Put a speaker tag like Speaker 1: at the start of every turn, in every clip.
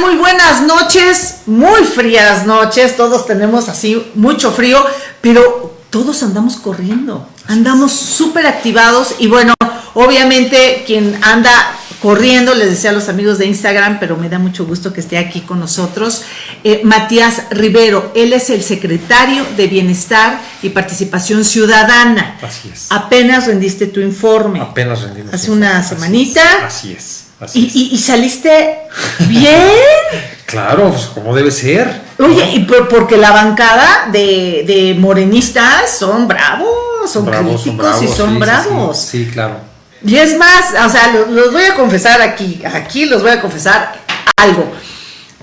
Speaker 1: Muy buenas noches, muy frías noches, todos tenemos así mucho frío, pero todos andamos corriendo, andamos súper activados y bueno, obviamente quien anda corriendo, les decía a los amigos de Instagram, pero me da mucho gusto que esté aquí con nosotros, eh, Matías Rivero, él es el secretario de Bienestar y Participación Ciudadana.
Speaker 2: Así es.
Speaker 1: Apenas rendiste tu informe.
Speaker 2: Apenas rendimos.
Speaker 1: Hace una semanita.
Speaker 2: Así es.
Speaker 1: ¿Y, y, saliste bien.
Speaker 2: claro, pues como debe ser.
Speaker 1: Oye, y porque la bancada de, de morenistas son bravos, son críticos y son bravos.
Speaker 2: Sí, claro.
Speaker 1: Y es más, o sea, los, voy a confesar aquí, aquí los voy a confesar algo.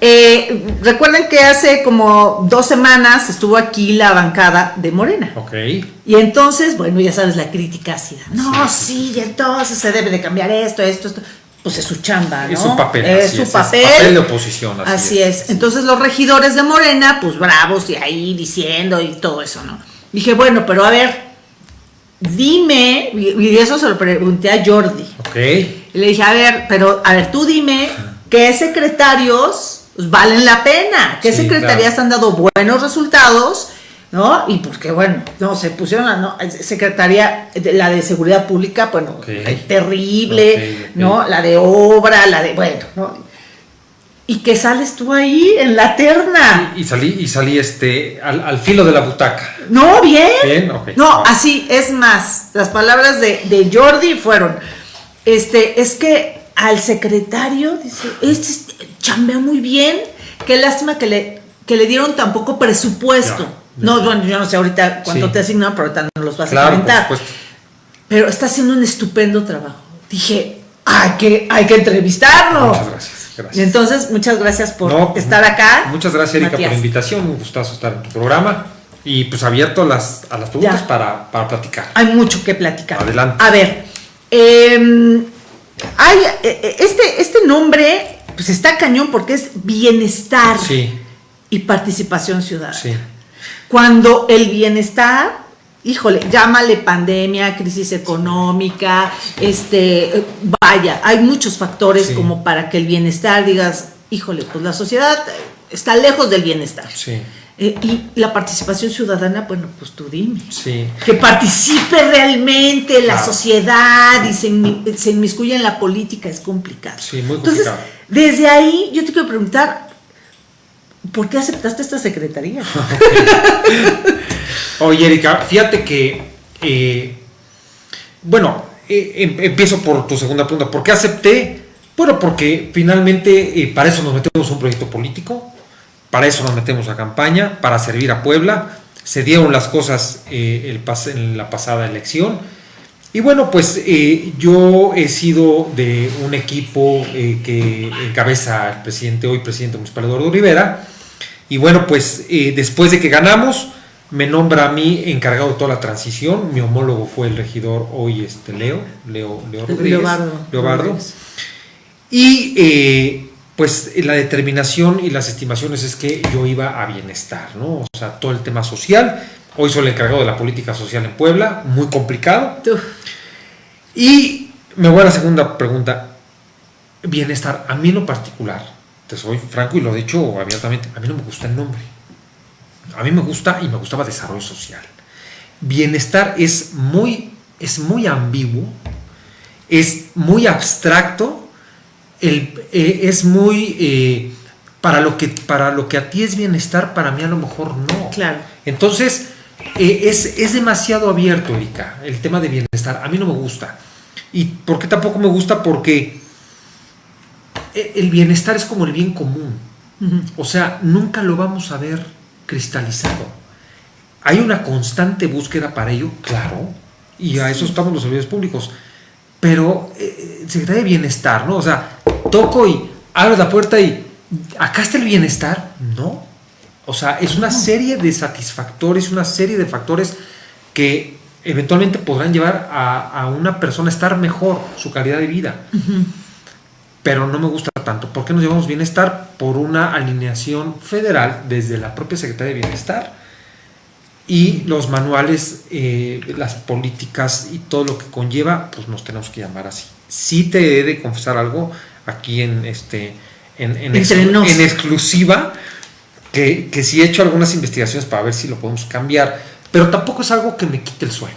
Speaker 1: Eh, recuerden que hace como dos semanas estuvo aquí la bancada de Morena.
Speaker 2: Ok.
Speaker 1: Y entonces, bueno, ya sabes la crítica ácida. No, sí, entonces se debe de cambiar esto, esto, esto pues es su chamba, ¿no?
Speaker 2: Es su papel.
Speaker 1: Es su papel.
Speaker 2: papel de oposición.
Speaker 1: Así, es. Entonces los regidores de Morena, pues bravos y ahí diciendo y todo eso, ¿no? Dije, bueno, pero a ver, dime, y eso se lo pregunté a Jordi.
Speaker 2: Ok.
Speaker 1: Y le dije, a ver, pero, a ver, tú dime qué secretarios pues, valen la pena, qué secretarías han dado buenos resultados ¿no? Y porque, bueno, no, se pusieron la ¿no? secretaría, la de seguridad pública, bueno, terrible, ¿no? La de obra, la de, bueno, ¿no? Y que sales tú ahí en la terna.
Speaker 2: Y, salí, y salí este, al, filo de la butaca.
Speaker 1: No, bien.
Speaker 2: Bien,
Speaker 1: No, así, es más, las palabras de, de Jordi fueron, este, es que al secretario, dice, este chambea muy bien, qué lástima que le, que le dieron tan poco presupuesto. No, bueno, yo no sé ahorita cuánto te asignan, pero ahorita no los vas a comentar. Pero está haciendo un estupendo trabajo. Dije, hay que, hay que entrevistarlo.
Speaker 2: Muchas gracias.
Speaker 1: Gracias. Entonces, muchas gracias por estar acá.
Speaker 2: Muchas gracias, Erika, por la invitación. Un gustazo estar en tu programa. Y pues abierto a las, a las preguntas para, para, platicar.
Speaker 1: Hay mucho que platicar.
Speaker 2: Adelante.
Speaker 1: A ver, em, hay, e, e, este, este nombre pues está cañón porque es bienestar
Speaker 2: sí.
Speaker 1: y participación ciudadana.
Speaker 2: Sí
Speaker 1: cuando el bienestar, híjole, llámale pandemia, crisis económica, este, vaya, hay muchos factores como para que el bienestar digas, híjole, pues la sociedad está lejos del bienestar.
Speaker 2: Sí.
Speaker 1: Eh, y la participación ciudadana, bueno, pues tú dime.
Speaker 2: Sí.
Speaker 1: Que participe realmente la sociedad y se, se, inmiscuya en la política es complicado.
Speaker 2: Sí, muy complicado.
Speaker 1: Entonces, desde ahí yo te quiero preguntar, ¿por qué aceptaste esta secretaría?
Speaker 2: Oye, Erika, fíjate que, eh, bueno, eh, em, empiezo por tu segunda pregunta. ¿Por qué acepté? Bueno, porque finalmente eh, para eso nos metemos un proyecto político, para eso nos metemos a campaña, para servir a Puebla. Se dieron las cosas en la pasada elección. Y bueno, pues yo he sido de un equipo que encabeza el presidente, hoy presidente municipal Eduardo Rivera, y bueno, pues eh, después de que ganamos, me nombra a mí encargado de toda la transición. Mi homólogo fue el regidor hoy, este Leo, Leo, Leo Rodríguez. Leobardo. Y eh, pues la determinación y las estimaciones es que yo iba a bienestar, ¿no? O sea, todo el tema social. Hoy soy el encargado de la política social en Puebla, muy complicado. Y me voy a la segunda pregunta. Bienestar, a mí en lo particular, soy franco y lo he dicho abiertamente, a mí no me gusta el nombre. A mí me gusta y me gustaba desarrollo social. Bienestar es muy, es muy ambiguo, es muy abstracto, el, eh, es muy... Eh, para, lo que, para lo que a ti es bienestar, para mí a lo mejor no.
Speaker 1: Claro.
Speaker 2: Entonces, eh, es, es demasiado abierto, Erika, el tema de bienestar. A mí no me gusta. ¿Y por qué tampoco me gusta? Porque eh, el bienestar es como el bien común. O sea, nunca lo vamos a ver cristalizado. Hay una constante búsqueda para ello, claro, y a eso estamos los servidores públicos. Pero eh, Secretaría de Bienestar, ¿no? O sea, toco y abro la puerta y acá está el bienestar. No. O sea, es una serie de satisfactores, una serie de factores que eventualmente podrán llevar a, una persona a estar mejor, su calidad de vida pero no me gusta tanto. ¿Por qué nos llevamos bienestar? Por una alineación federal desde la propia Secretaría de Bienestar y los manuales, eh, las políticas y todo lo que conlleva, pues nos tenemos que llamar así. Sí te he de confesar algo aquí en, este, en, exclusiva que, que sí he hecho algunas investigaciones para ver si lo podemos cambiar, pero tampoco es algo que me quite el sueño.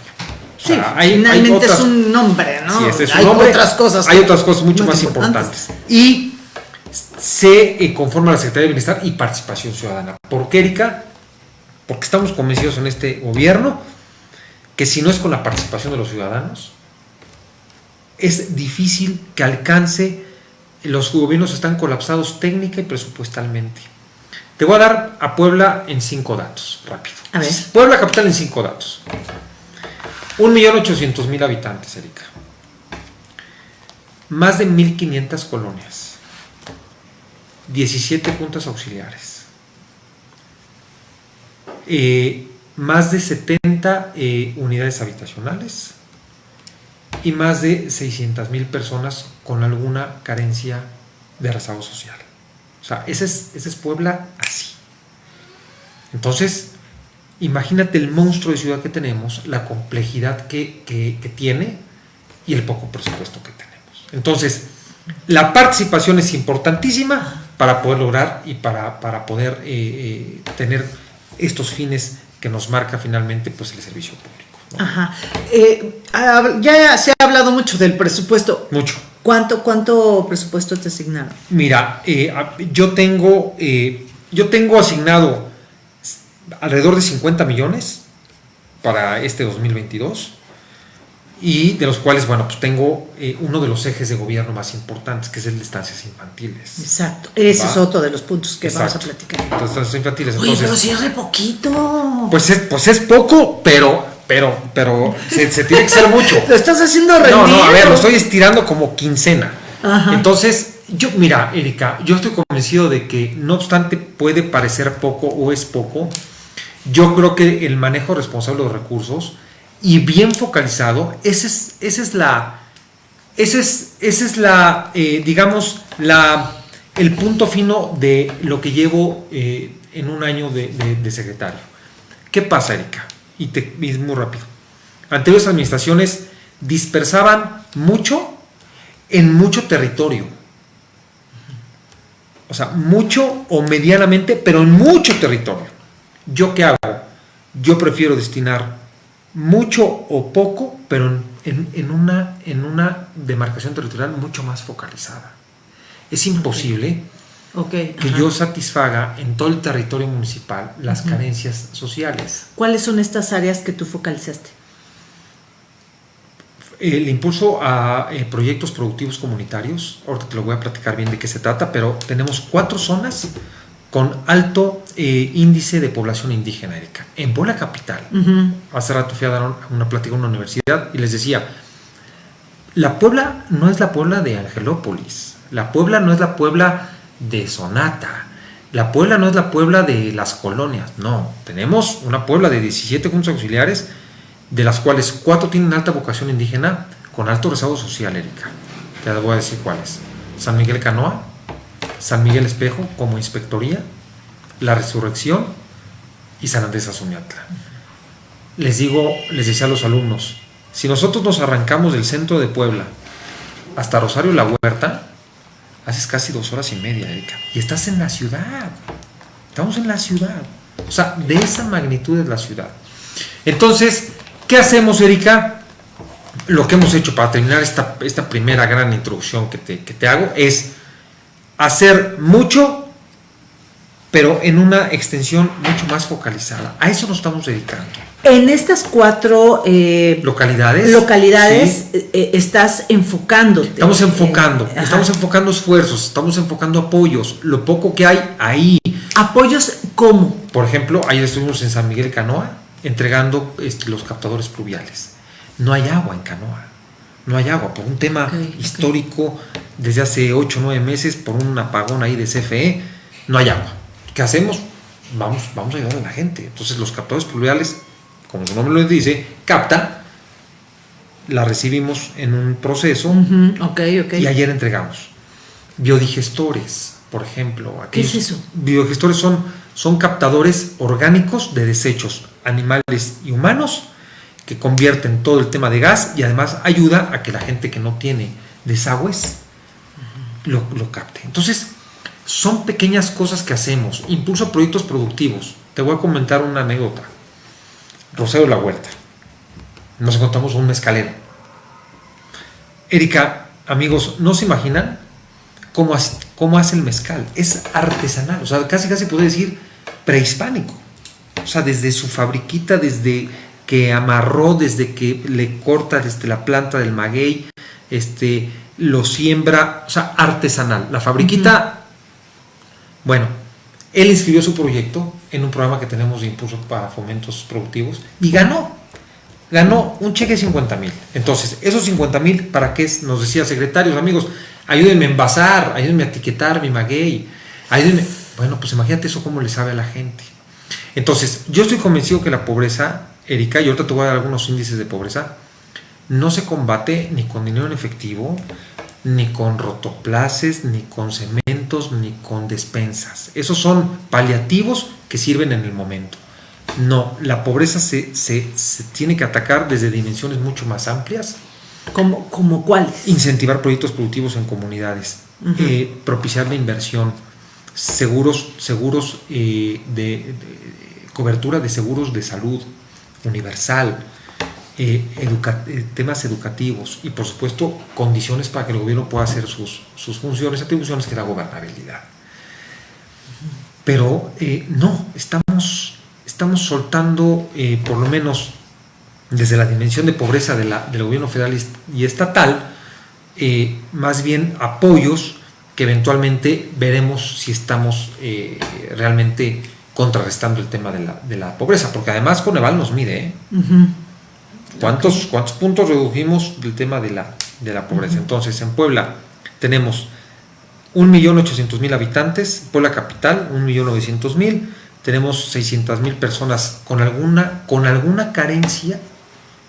Speaker 2: O sea, hay- hay
Speaker 1: finalmente
Speaker 2: otras-
Speaker 1: es un nombre, ¿no?
Speaker 2: Sí, este es un
Speaker 1: hay
Speaker 2: nombre.
Speaker 1: otras cosas.
Speaker 2: Hay otras cosas mucho más importantes. Y se eh, conforma la Secretaría de Bienestar y Participación Ciudadana. ¿Por qué, Erika? Porque estamos convencidos en este gobierno que si no es con la participación de los ciudadanos, es difícil que alcance, los gobiernos están colapsados técnica y presupuestalmente. Te voy a dar a Puebla en cinco datos, rápido.
Speaker 1: A ver.
Speaker 2: Puebla capital en cinco datos. 1.800.000 habitantes, Erika. Más de 1.500 colonias. 17 juntas auxiliares. Eh, más de 70 eh, unidades habitacionales y más de 600 mil personas con alguna carencia de rezago social. O sea, ese es, ese es Puebla así. Entonces, imagínate el monstruo de ciudad que tenemos, la complejidad que, que- que tiene y el poco presupuesto que tenemos. Entonces, la participación es importantísima para poder lograr y para, para poder eh, eh, tener estos fines que nos marca finalmente pues, el servicio público. ¿no?
Speaker 1: Ajá. Eh, ya se ha hablado mucho del presupuesto.
Speaker 2: Mucho.
Speaker 1: ¿Cuánto, cuánto presupuesto te asignaron?
Speaker 2: Mira, eh, yo tengo eh, yo tengo asignado alrededor de 50 millones para este 2022 y de los cuales, bueno, pues tengo eh, uno de los ejes de gobierno más importantes, que es el de estancias infantiles.
Speaker 1: Exacto. Ese
Speaker 2: Va.
Speaker 1: es otro de los puntos que vamos a platicar.
Speaker 2: Las estancias infantiles.
Speaker 1: Oye,
Speaker 2: Entonces,
Speaker 1: pero si es re poquito.
Speaker 2: pues, es, pues es poco, pero, pero, pero se, se tiene que ser mucho.
Speaker 1: lo estás haciendo rendir.
Speaker 2: No, no, a ver, lo estoy estirando como quincena.
Speaker 1: Ajá.
Speaker 2: Entonces, yo, mira, Erika, yo estoy convencido de que no obstante puede parecer poco o es poco, yo creo que el manejo responsable de los recursos y bien focalizado, esa es, esa es la, esa es, esa es la, eh, digamos, la, el punto fino de lo que llevo eh, en un año de, de- de secretario. ¿Qué pasa, Erika? Y, te, es muy rápido. Anteriores administraciones dispersaban mucho en mucho territorio. O sea, mucho o medianamente, pero en mucho territorio. ¿Yo qué hago? Yo prefiero destinar mucho o poco, pero en, en- en una, en una demarcación territorial mucho más focalizada. Es imposible Que
Speaker 1: ajá.
Speaker 2: yo satisfaga en todo el territorio municipal las carencias sociales.
Speaker 1: ¿Cuáles son estas áreas que tú focalizaste?
Speaker 2: El impulso a eh, proyectos productivos comunitarios, ahorita te lo voy a platicar bien de qué se trata, pero tenemos cuatro zonas con alto eh, índice de población indígena, Erika. En Puebla Capital,
Speaker 1: Ujú.
Speaker 2: hace rato fui a dar una plática en una universidad y les decía, la Puebla no es la Puebla de Angelópolis, la Puebla no es la Puebla de Sonata, la Puebla no es la Puebla de las colonias, no, tenemos una Puebla de 17 juntos auxiliares, de las cuales cuatro tienen alta vocación indígena con alto rezago social, Erika. Te voy a decir cuáles. San Miguel Canoa, San Miguel Espejo como inspectoría, La Resurrección y San Andrés Azuñatla les digo, les decía a los alumnos, si nosotros nos arrancamos del centro de Puebla hasta Rosario La Huerta, haces casi dos horas y media, Erika, y estás en la ciudad. Estamos en la ciudad. O sea, de esa magnitud es la ciudad. Entonces, ¿qué hacemos, Erika? Lo que hemos hecho para terminar esta, esta primera gran introducción que te, que te hago es hacer mucho, pero en una extensión mucho más focalizada. A eso nos estamos dedicando
Speaker 1: En estas cuatro eh,
Speaker 2: localidades.
Speaker 1: localidades
Speaker 2: Sí.
Speaker 1: eh, eh, estás enfocándote.
Speaker 2: Estamos enfocando,
Speaker 1: Eh,
Speaker 2: estamos enfocando esfuerzos, estamos enfocando apoyos, lo poco que hay ahí.
Speaker 1: Apoyos, ¿cómo?
Speaker 2: Por ejemplo, ayer estuvimos en San Miguel Canoa entregando este, los captadores pluviales. No hay agua en Canoa, no hay agua por un tema histórico desde hace 8 o 9 meses, por un apagón ahí de CFE, no hay agua. ¿Qué hacemos? Vamos, vamos a ayudar a la gente. Entonces los captadores pluviales, como su nombre lo dice, capta, la recibimos en un proceso
Speaker 1: Ujú, Ok, ok.
Speaker 2: y ayer entregamos biodigestores, por ejemplo.
Speaker 1: ¿Qué es eso?
Speaker 2: Biodigestores son, son captadores orgánicos de desechos animales y humanos que convierten todo el tema de gas y además ayuda a que la gente que no tiene desagües lo, lo capte. Entonces, son pequeñas cosas que hacemos. Impulso proyectos productivos. Te voy a comentar una anécdota. Rosero La Huerta. Nos encontramos un mezcalero. Erika, amigos, ¿no se imaginan cómo hace, cómo hace el mezcal? Es artesanal, o sea, casi casi puedo decir prehispánico. O sea, desde su fabriquita, desde que amarró, desde que le corta desde la planta del maguey, este, lo siembra, o sea, artesanal. La fabriquita, bueno, él inscribió su proyecto en un programa que tenemos de impulso para fomentos productivos y ganó. Ganó un cheque de 50 mil. Entonces, esos 50 mil, ¿para qué? Nos decía secretarios, amigos, ayúdenme a envasar, ayúdenme a etiquetar mi maguey, ayúdenme. Bueno, pues imagínate eso cómo le sabe a la gente. Entonces, yo estoy convencido que la pobreza, Erika, y ahorita te voy a dar algunos índices de pobreza, no se combate ni con dinero en efectivo, ni con rotoplaces, ni con cementos, ni con despensas. Esos son paliativos que sirven en el momento. No, la pobreza se, se, tiene que atacar desde dimensiones mucho más amplias.
Speaker 1: ¿Como, como cuáles?
Speaker 2: Incentivar proyectos productivos en comunidades, eh, propiciar la inversión, seguros, seguros eh, de, cobertura de seguros de salud universal, eh, temas educativos y por supuesto condiciones para que el gobierno pueda hacer sus, sus funciones, atribuciones, que es la gobernabilidad. Pero no, estamos estamos soltando, eh, por lo menos desde la dimensión de pobreza de la, del gobierno federal y estatal, eh, más bien apoyos que eventualmente veremos si estamos eh, realmente contrarrestando el tema de la, pobreza, porque además Coneval nos mide, ¿Cuántos, ¿Cuántos puntos redujimos del tema de la, de la pobreza? Entonces, en Puebla tenemos 1.800.000 habitantes, Puebla capital, 1.900.000, tenemos 600 mil personas con alguna, con alguna carencia,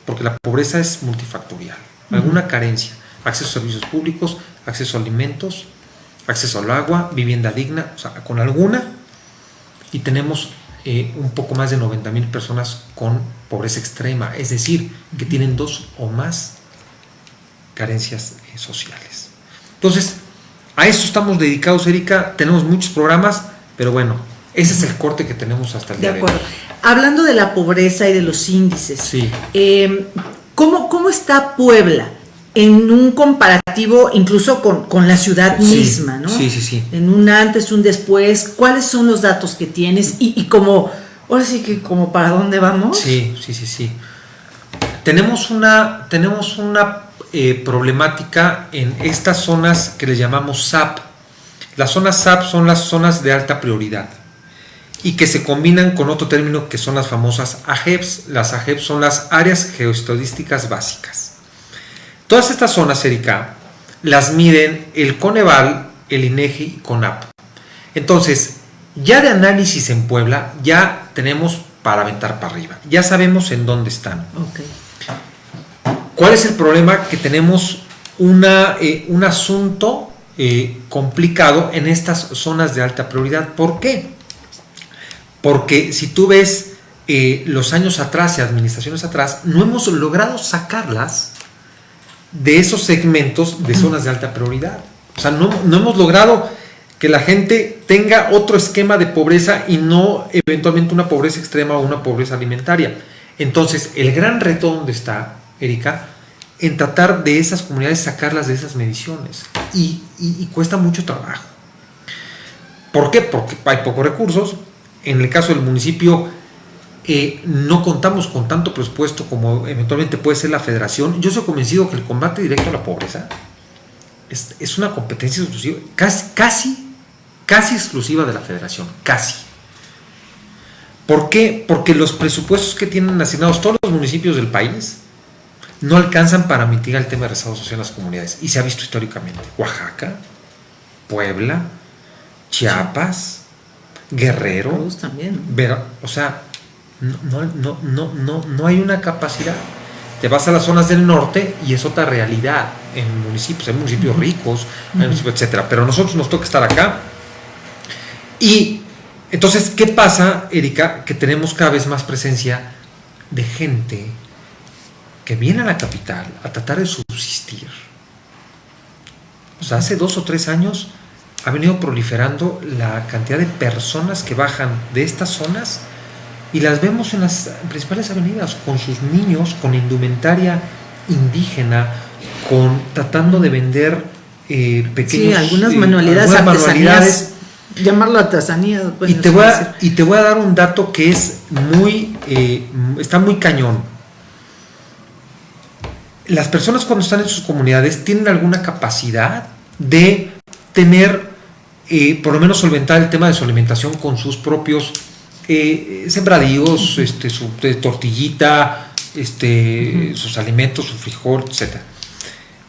Speaker 2: porque la pobreza es multifactorial, alguna carencia, acceso a servicios públicos, acceso a alimentos, acceso al agua, vivienda digna, o sea, con alguna, y tenemos eh, un poco más de 90 mil personas con pobreza extrema, es decir, que tienen dos o más carencias eh, sociales. Entonces, a eso estamos dedicados, Erika, tenemos muchos programas, pero bueno, ese es el corte que tenemos hasta el día de acuerdo.
Speaker 1: Hablando de la pobreza y de los índices,
Speaker 2: sí.
Speaker 1: Em, ¿cómo, está Puebla en un comparativo incluso con, la ciudad misma? ¿no?
Speaker 2: Sí, sí, sí.
Speaker 1: En un antes, un después, ¿cuáles son los datos que tienes? Y, como, ahora sí que como para dónde vamos.
Speaker 2: Sí, sí, sí, sí. Tenemos una, tenemos una eh, problemática en estas zonas que le llamamos SAP. Las zonas SAP son las zonas de alta prioridad y que se combinan con otro término que son las famosas AGEPs. Las AGEPs son las áreas geoestadísticas básicas. Todas estas zonas, Erika, las miden el Coneval, el INEGI y CONAP. Entonces, ya de análisis en Puebla, ya tenemos para aventar para arriba. Ya sabemos en dónde están. ¿Cuál es el problema? Que tenemos una, eh, un asunto eh, complicado en estas zonas de alta prioridad. ¿Por qué? Porque si tú ves eh, los años atrás y administraciones atrás, no hemos logrado sacarlas de esos segmentos de zonas de alta prioridad. O sea, no, hemos logrado que la gente tenga otro esquema de pobreza y no eventualmente una pobreza extrema o una pobreza alimentaria. Entonces, el gran reto donde está, Erika, en tratar de esas comunidades sacarlas de esas mediciones. Y, y cuesta mucho trabajo. ¿Por qué? Porque hay pocos recursos, en el caso del municipio eh, no contamos con tanto presupuesto como eventualmente puede ser la federación. Yo soy convencido que el combate directo a la pobreza es, una competencia exclusiva, casi, casi, casi exclusiva de la federación, casi. ¿Por qué? Porque los presupuestos que tienen asignados todos los municipios del país no alcanzan para mitigar el tema de rezago social en las comunidades. Y se ha visto históricamente. Oaxaca, Puebla, Chiapas, Guerrero.
Speaker 1: también.
Speaker 2: o sea, no, no, no, no, no hay una capacidad. Te vas a las zonas del norte y es otra realidad en municipios, hay municipios ricos, etcétera. Pero a nosotros nos toca estar acá. Y entonces, ¿qué pasa, Erika? Que tenemos cada vez más presencia de gente que viene a la capital a tratar de subsistir. O sea, hace dos o tres años ha venido proliferando la cantidad de personas que bajan de estas zonas y las vemos en las principales avenidas con sus niños, con indumentaria indígena, con tratando de vender eh, pequeños
Speaker 1: Sí, algunas
Speaker 2: eh,
Speaker 1: manualidades
Speaker 2: algunas manualidades.
Speaker 1: Llamarlo artesanía.
Speaker 2: y
Speaker 1: bueno,
Speaker 2: te
Speaker 1: sí,
Speaker 2: voy a, y te voy a dar un dato que es muy eh, está muy cañón las personas cuando están en sus comunidades tienen alguna capacidad de tener eh, por lo menos solventar el tema de su alimentación con sus propios eh, sembradíos, este, su tortillita, este, sus alimentos, su frijol, etc.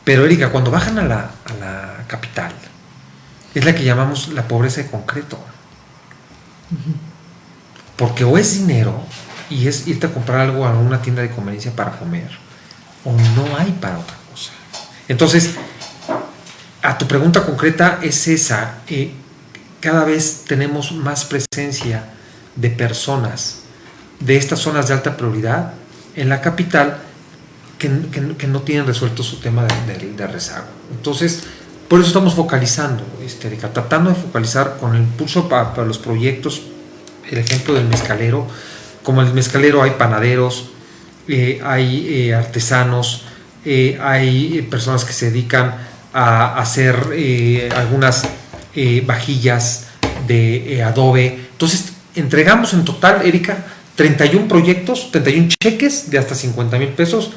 Speaker 2: Pero Erika, cuando bajan a la, a la capital, es la que llamamos la pobreza de concreto. Porque o es dinero y es irte a comprar algo a una tienda de conveniencia para comer, o no hay para otra cosa. Entonces, a tu pregunta concreta es esa. eh, cada vez tenemos más presencia de personas de estas zonas de alta prioridad en la capital que, que- no tienen resuelto su tema de, de- rezago. Entonces, por eso estamos focalizando, este, Erika, tratando de focalizar con el impulso pa- para los proyectos, el ejemplo del mezcalero. Como el mezcalero hay panaderos, eh, hay eh, artesanos, eh, hay personas que se dedican a hacer algunas vajillas de adobe. Entonces, entregamos en total, Erika, 31 proyectos, 31 cheques de hasta 50 mil pesos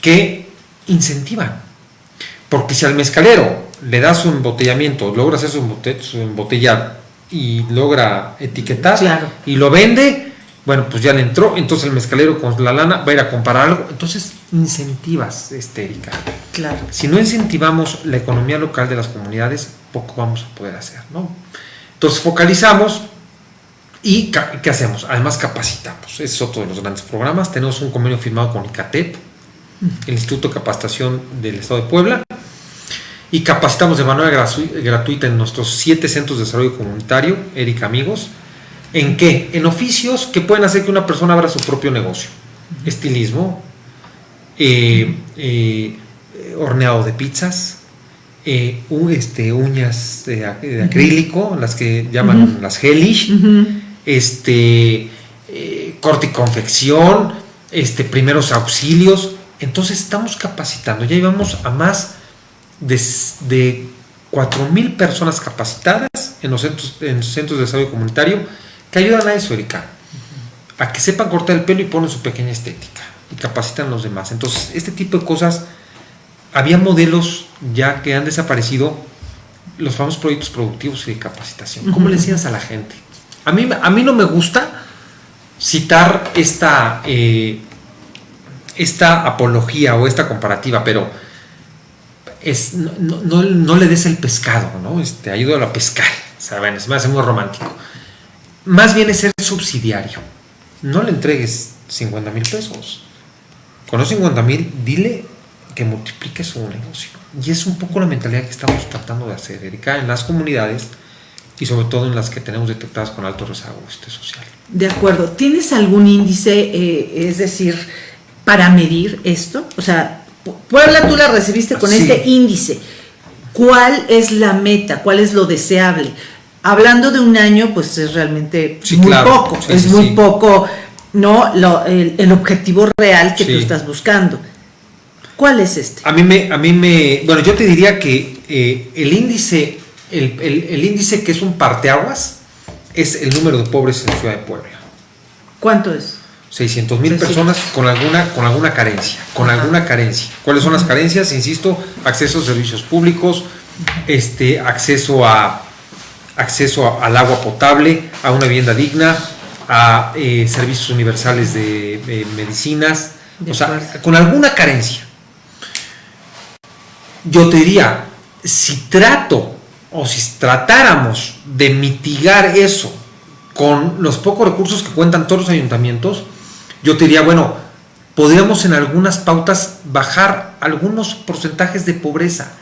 Speaker 2: que incentivan. Porque si al mezcalero le das su embotellamiento, logra hacer su, embote- su embotellar y logra etiquetar
Speaker 1: Claro.
Speaker 2: y lo vende, bueno, pues ya le entró, entonces el mezcalero con la lana va a ir a comprar algo, entonces incentivas, este, Erika.
Speaker 1: Claro.
Speaker 2: Si no incentivamos la economía local de las comunidades, poco vamos a poder hacer, ¿no? Entonces focalizamos y ¿qué hacemos? Además capacitamos. Ese es otro de los grandes programas. Tenemos un convenio firmado con ICATEP, el Instituto de Capacitación del Estado de Puebla, y capacitamos de manera gratuita en nuestros siete centros de desarrollo comunitario, Erika Amigos. ¿En qué? En oficios que pueden hacer que una persona abra su propio negocio. Estilismo, eh, eh, horneado de pizzas, eh, este, uñas de, ac- de acrílico, las que llaman las gelish. Este, eh, corte y confección, este, primeros auxilios. Entonces estamos capacitando, ya llevamos a más de, de 4.000 personas capacitadas en los, centros, en los centros de desarrollo comunitario que ayudan a eso, Erika, a que sepan cortar el pelo y ponen su pequeña estética y capacitan a los demás. Entonces, este tipo de cosas, había modelos ya que han desaparecido, los famosos proyectos productivos y de capacitación. ¿Cómo le decías a la gente? A mí, a mí no me gusta citar esta, eh, esta apología o esta comparativa, pero es, no, no- no- le des el pescado, ¿no? Este, ayúdalo a pescar, ¿saben? Se me hace muy romántico. Más bien es ser subsidiario. No le entregues 50 mil pesos. Con los 50 mil, dile que multiplique su negocio. Y es un poco la mentalidad que estamos tratando de hacer, Erika, en las comunidades y sobre todo en las que tenemos detectadas con alto rezago este, social.
Speaker 1: De acuerdo. ¿Tienes algún índice, eh, es decir, para medir esto? O sea, Pu- Puebla tú la recibiste con
Speaker 2: Sí.
Speaker 1: este índice. ¿Cuál es la meta? ¿Cuál es lo deseable? Hablando de un año, pues es realmente
Speaker 2: Sí,
Speaker 1: muy
Speaker 2: claro.
Speaker 1: poco.
Speaker 2: Sí,
Speaker 1: es muy poco, ¿no? Lo- el, el objetivo real que tú estás buscando. ¿Cuál es este?
Speaker 2: A mí me, a mí me, bueno, yo te diría que eh, el índice, el, el- el índice que es un parteaguas, es el número de pobres en Ciudad de Puebla.
Speaker 1: ¿Cuánto es?
Speaker 2: 600 mil
Speaker 1: 600.
Speaker 2: personas con alguna, con alguna carencia, con
Speaker 1: Ajá.
Speaker 2: alguna carencia. ¿Cuáles son las carencias? Insisto, acceso a servicios públicos, este, acceso a acceso a- al agua potable, a una vivienda digna, a eh, servicios universales de, eh, medicinas,
Speaker 1: De
Speaker 2: o sea, con alguna carencia. Yo te diría, si trato o si tratáramos de mitigar eso con los pocos recursos que cuentan todos los ayuntamientos, yo te diría, bueno, podríamos en algunas pautas bajar algunos porcentajes de pobreza.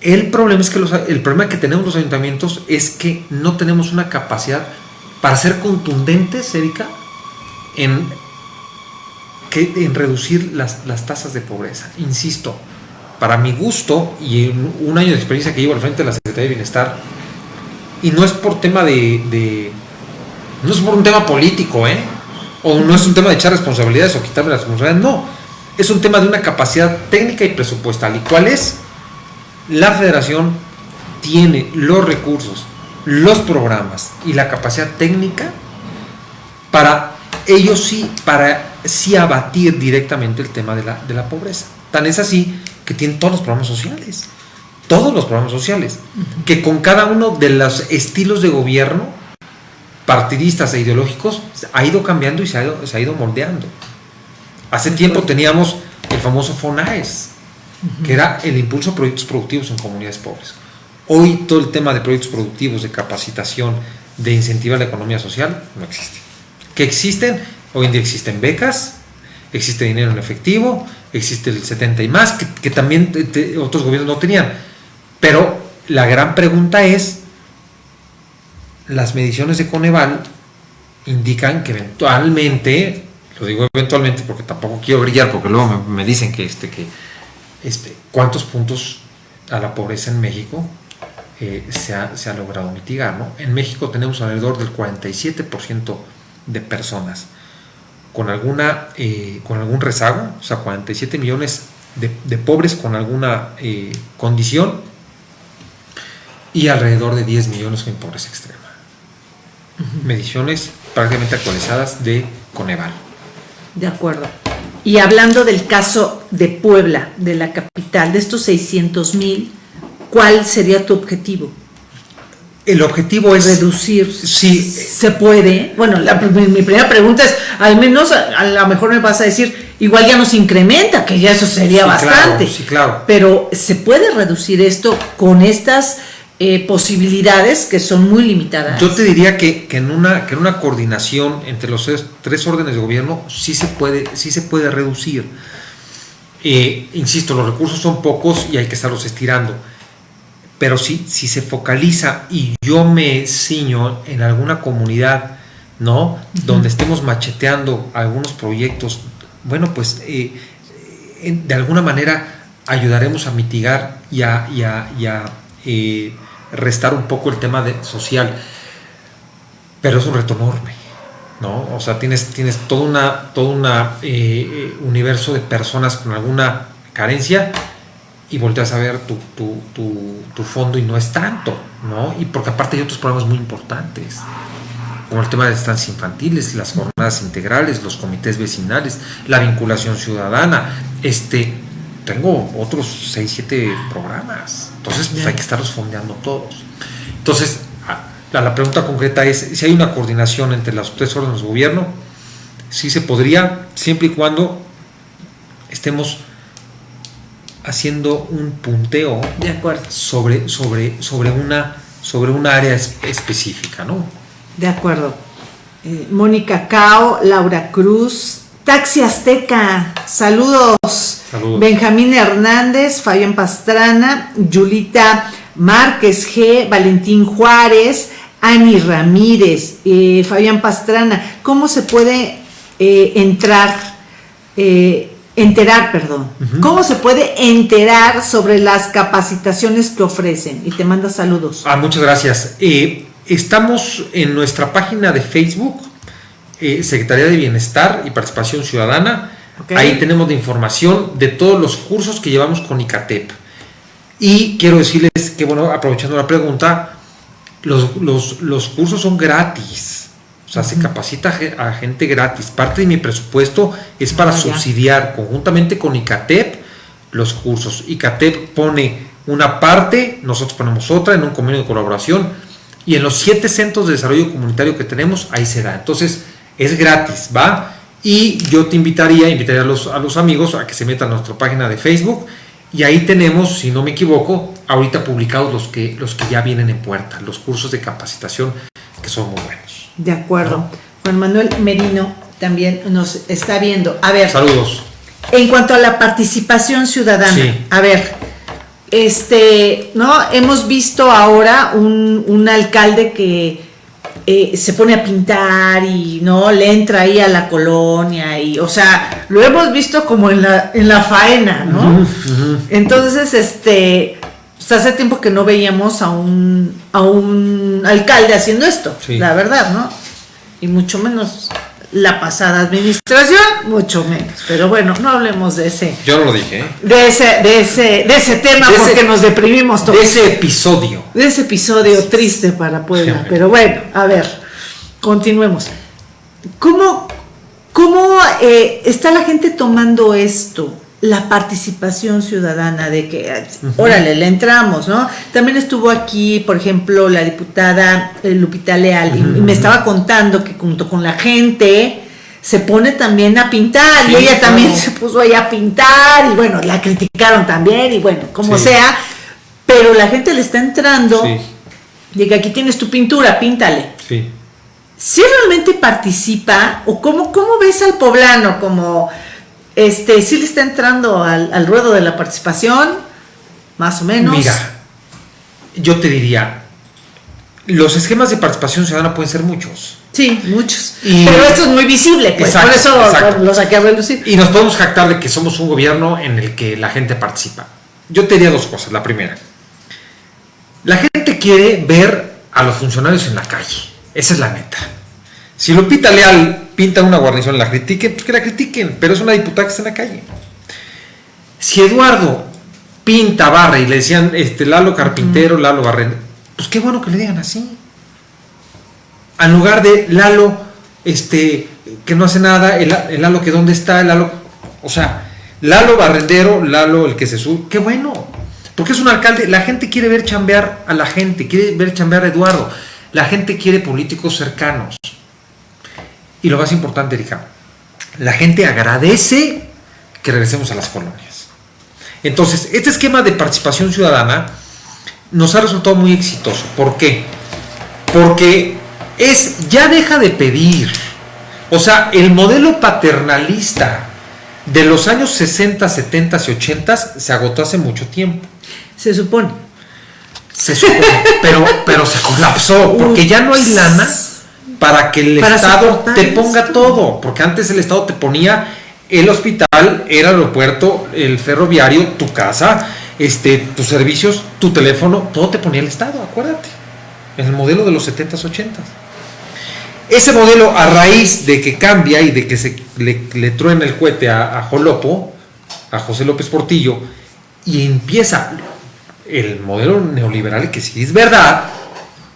Speaker 2: El problema es que los- el problema que tenemos los ayuntamientos es que no tenemos una capacidad para ser contundentes, Erika, en, que, en reducir las, las tasas de pobreza. Insisto, para mi gusto y un año de experiencia que llevo al frente de la Secretaría de Bienestar, y no es por tema de, no es por un tema político, ¿eh? O no es un tema de echar responsabilidades o quitarme las responsabilidades, no. Es un tema de una capacidad técnica y presupuestal. ¿Y cuál es? La federación tiene los recursos, los programas y la capacidad técnica para ellos sí, para sí abatir directamente el tema de la, de la pobreza. Tan es así que tienen todos los programas sociales, todos los programas sociales, que con cada uno de los estilos de gobierno, partidistas e ideológicos, ha ido cambiando y se ha ido, se ha ido moldeando. Hace tiempo teníamos el famoso FONAES, que era el impulso a proyectos productivos en comunidades pobres. Hoy todo el tema de proyectos productivos, de capacitación, de incentivar la economía social, no existe. Que existen, hoy en día existen becas, existe dinero en efectivo, existe el 70 y más, que, también otros gobiernos no tenían. Pero la gran pregunta es, las mediciones de Coneval indican que eventualmente, lo digo eventualmente porque tampoco quiero brillar, porque luego me, dicen que, este, que este, cuántos puntos a la pobreza en México eh, se, ha, se, ha, logrado mitigar. ¿no? En México tenemos alrededor del 47% de personas con, alguna, eh, con algún rezago, o sea, 47 millones de, pobres con alguna eh, condición y alrededor de 10 millones con pobreza extrema. Mediciones prácticamente actualizadas de Coneval.
Speaker 1: De acuerdo. Y hablando del caso de Puebla, de la capital, de estos 600 mil, ¿cuál sería tu objetivo?
Speaker 2: El objetivo es
Speaker 1: reducir.
Speaker 2: Sí.
Speaker 1: ¿Se puede? Bueno, mi, primera pregunta es, al menos a, lo mejor me vas a decir, igual ya nos incrementa, que ya eso sería bastante.
Speaker 2: sí, claro.
Speaker 1: Pero ¿se puede reducir esto con estas eh, posibilidades que son muy limitadas?
Speaker 2: Yo te diría que, en una, que en una coordinación entre los tres órdenes de gobierno sí se puede, sí se puede reducir. Eh, insisto, los recursos son pocos y hay que estarlos estirando pero si, si se focaliza y yo me ciño en alguna comunidad, ¿no? Donde estemos macheteando algunos proyectos, bueno, pues eh, de alguna manera ayudaremos a mitigar y a, eh, restar un poco el tema de, social. Pero es un reto enorme, ¿no? O sea, tienes, tienes todo una, todo una eh, universo de personas con alguna carencia y volteas a ver tu, tu, fondo y no es tanto, ¿no? Y porque aparte hay otros problemas muy importantes, como el tema de estancias infantiles, las jornadas integrales, los comités vecinales, la vinculación ciudadana, este, tengo otros 6, 7 programas, entonces pues, hay que estarlos fondeando todos. Entonces, la, la pregunta concreta es, si hay una coordinación entre los tres órdenes de gobierno, sí se podría, siempre y cuando estemos haciendo un punteo
Speaker 1: de acuerdo.
Speaker 2: sobre, sobre, sobre, una, sobre una área específica, ¿no?
Speaker 1: De acuerdo. Eh, Mónica Cao, Laura Cruz, Taxi Azteca, saludos. saludos. Benjamín Hernández, Fabián Pastrana, Yulita Márquez G, Valentín Juárez, Ani Ramírez, eh, Fabián Pastrana. ¿Cómo se puede eh, entrar enterar, perdón. ¿Cómo se puede enterar sobre las capacitaciones que ofrecen? Y te manda saludos.
Speaker 2: Ah, muchas gracias. Eh, estamos en nuestra página de Facebook, eh, Secretaría de Bienestar y Participación Ciudadana. Ahí tenemos la información de todos los cursos que llevamos con ICATEP. Y quiero decirles que, bueno, aprovechando la pregunta, los, los cursos son gratis. O sea, se capacita a gente gratis. Parte de mi presupuesto es para ah, subsidiar conjuntamente con ICATEP los cursos. ICATEP pone una parte, nosotros ponemos otra en un convenio de colaboración y en los siete centros de desarrollo comunitario que tenemos, ahí se da. Entonces, es gratis, ¿va? Y yo te invitaría, invitaría a los, a los amigos a que se metan a nuestra página de Facebook y ahí tenemos, si no me equivoco, ahorita publicados los que, los que ya vienen en puerta, los cursos de capacitación que son muy buenos.
Speaker 1: De acuerdo. Juan Manuel Merino también nos está viendo. A ver.
Speaker 2: Saludos.
Speaker 1: En cuanto a la participación ciudadana, a ver, este, ¿no? Hemos visto ahora un, alcalde que eh, se pone a pintar y no le entra ahí a la colonia y o sea lo hemos visto como en la en la faena no entonces este pues, hace tiempo que no veíamos a un a un alcalde haciendo esto
Speaker 2: Sí.
Speaker 1: la verdad no y mucho menos la pasada administración mucho menos pero bueno no hablemos de ese
Speaker 2: Yo no lo dije, ¿eh?
Speaker 1: de ese de ese de ese tema
Speaker 2: De ese-
Speaker 1: porque nos deprimimos todos
Speaker 2: De ese episodio.
Speaker 1: de ese episodio triste para Puebla. Pero bueno, a ver, continuemos. ¿Cómo, cómo eh, está la gente tomando esto? La participación ciudadana de que, eh, órale, le entramos, ¿no? También estuvo aquí, por ejemplo, la diputada eh, Lupita Leal y, y me estaba contando que junto con la gente se pone también a pintar
Speaker 2: Sí,
Speaker 1: y ella también
Speaker 2: claro.
Speaker 1: se puso ahí a pintar y bueno, la criticaron también y bueno, como
Speaker 2: Sí.
Speaker 1: sea, pero la gente le está entrando
Speaker 2: Sí,
Speaker 1: de que aquí tienes tu pintura, píntale.
Speaker 2: sí.
Speaker 1: Si realmente participa, o cómo, cómo ves al poblano, como este, si le está entrando al, al ruedo de la participación, más o menos.
Speaker 2: Mira, yo te diría, los esquemas de participación ciudadana pueden ser muchos.
Speaker 1: Sí, muchos.
Speaker 2: Y-
Speaker 1: Pero esto es muy visible, pues
Speaker 2: Exacto,
Speaker 1: por eso
Speaker 2: exacto.
Speaker 1: lo saqué a relucir.
Speaker 2: Y nos podemos jactar de que somos un gobierno en el que la gente participa. Yo te diría dos cosas. La primera, la gente quiere ver a los funcionarios en la calle. Esa es la neta. Si Lupita Leal pinta una guarnición, la critiquen, pues que la critiquen, pero es una diputada que está en la calle. Si Eduardo pinta, barra y le decían este, Lalo Carpintero, Lalo Barrendo, pues qué bueno que le digan así. En lugar de Lalo, este, que no hace nada, el, el Lalo que dónde está, el Lalo, o sea, Lalo Barrendero, Lalo el que se sube, qué bueno, porque es un alcalde, la gente quiere ver chambear a la gente, quiere ver chambear a Eduardo, la gente quiere políticos cercanos. Y lo más importante, Erika, la gente agradece que regresemos a las colonias. Entonces, este esquema de participación ciudadana nos ha resultado muy exitoso. ¿Por qué? Porque es, ya deja de pedir. O sea, el modelo paternalista de los años 60, 70 y 80 se agotó hace mucho tiempo.
Speaker 1: Se supone.
Speaker 2: Se supone, pero, pero se colapsó, porque ya no hay lana para que el
Speaker 1: Para
Speaker 2: Estado te ponga
Speaker 1: esto.
Speaker 2: todo, porque antes el Estado te ponía el hospital, el aeropuerto, el ferroviario, tu casa, este, tus servicios, tu teléfono, todo te ponía el Estado, acuérdate, en el modelo de los 70s, 80s. Ese modelo, a raíz de que cambia y de que se le, le truena el cohete a, a Jolopo, a José López Portillo, y empieza el modelo neoliberal, que si es verdad,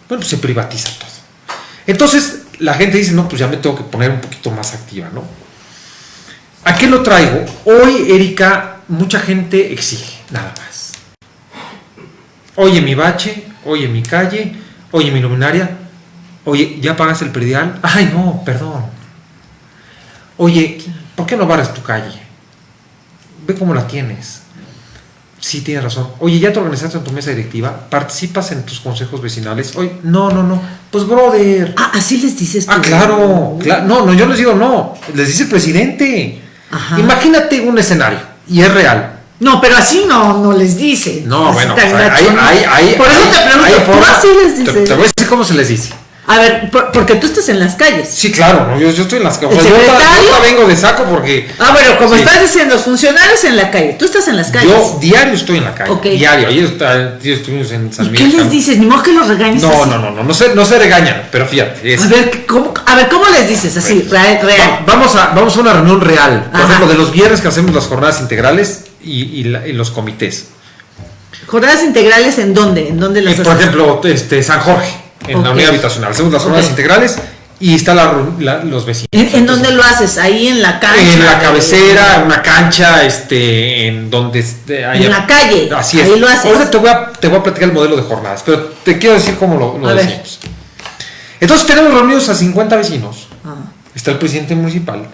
Speaker 2: bueno, pues se privatiza todo. Entonces, la gente dice, no, pues ya me tengo que poner un poquito más activa, ¿no? ¿A qué lo traigo? Hoy, Erika, mucha gente exige, nada más. Oye mi bache, oye mi calle, oye mi luminaria, oye, ¿ya pagas el predial? Ay, no, perdón. Oye, ¿por qué no barres tu calle? Ve cómo la tienes. Sí, tienes razón. Oye, ¿ya te organizaste en tu mesa directiva? ¿Participas en tus consejos vecinales? Oye, no, no, no. Pues, brother.
Speaker 1: Ah, así les dices
Speaker 2: Ah,
Speaker 1: tú.
Speaker 2: claro, cla- No, no, yo les digo no. Les dice el presidente.
Speaker 1: Ajá.
Speaker 2: Imagínate un escenario, y es real.
Speaker 1: No, pero así no, no les dices.
Speaker 2: No,
Speaker 1: Así
Speaker 2: bueno, pues, hay, hay, hay,
Speaker 1: Por eso te pregunto, ¿tú así les
Speaker 2: te,
Speaker 1: dices?
Speaker 2: te voy a decir cómo se les dice.
Speaker 1: A ver, por- porque tú estás en las calles.
Speaker 2: Sí, claro, no, yo, yo estoy en las
Speaker 1: ¿El
Speaker 2: o sea, yo, yo vengo de saco porque
Speaker 1: Ah, bueno, como
Speaker 2: Sí.
Speaker 1: estás diciendo, funcionarios en la calle. Tú estás en las calles.
Speaker 2: yo diario estoy en la calle.
Speaker 1: Ok.
Speaker 2: Diario. Ayer, estuvimos en San
Speaker 1: ¿Y
Speaker 2: Miguel.
Speaker 1: qué les dices? Ni modo que los regañes
Speaker 2: No,
Speaker 1: así.
Speaker 2: no, no, no, no se, no se regañan, pero fíjate. es-
Speaker 1: A ver, ¿cómo, a ver, ¿cómo les dices así? Real,
Speaker 2: Va-
Speaker 1: real.
Speaker 2: vamos, a, vamos a una reunión real. Por
Speaker 1: Ajá.
Speaker 2: ejemplo, de los viernes que hacemos las jornadas integrales y, y la- y los comités.
Speaker 1: ¿Jornadas integrales en dónde? ¿En dónde las
Speaker 2: Eh, por ejemplo, este, San Jorge, en la unidad habitacional. Hacemos las jornadas
Speaker 1: Ok.
Speaker 2: integrales y está la, ru- la- los vecinos.
Speaker 1: ¿En, en
Speaker 2: Entonces,
Speaker 1: dónde lo haces? ¿Ahí en la cancha?
Speaker 2: En la cabecera, una cancha, este, en donde este, haya-
Speaker 1: En la calle,
Speaker 2: Así es.
Speaker 1: ahí lo haces.
Speaker 2: Ahorita te voy, a, te voy a platicar el modelo de jornadas, pero te quiero decir cómo lo, lo
Speaker 1: ver.
Speaker 2: Entonces tenemos reunidos a 50 vecinos.
Speaker 1: Ah.
Speaker 2: Está el presidente municipal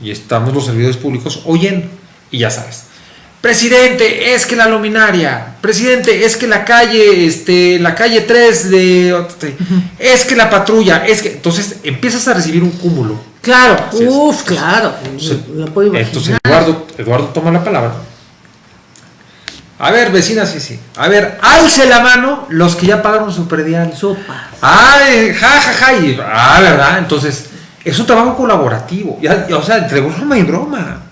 Speaker 2: y estamos los servidores públicos oyendo. Y ya sabes. Presidente, es que la luminaria. Presidente, es que la calle, este, la calle 3 de. Es que la patrulla. Es que. Entonces empiezas a recibir un cúmulo.
Speaker 1: Claro,
Speaker 2: Así es.
Speaker 1: uff, claro.
Speaker 2: Sí.
Speaker 1: Lo puedo imaginar.
Speaker 2: Entonces Eduardo, Eduardo toma la palabra. A ver, vecinas, sí, sí. A ver, alce la mano los que ya pagaron su predial.
Speaker 1: Sopa.
Speaker 2: Ay, ja, ja, ja. Y, ah, ¿verdad? Entonces, es un trabajo colaborativo. Ya, o sea, entre broma y broma.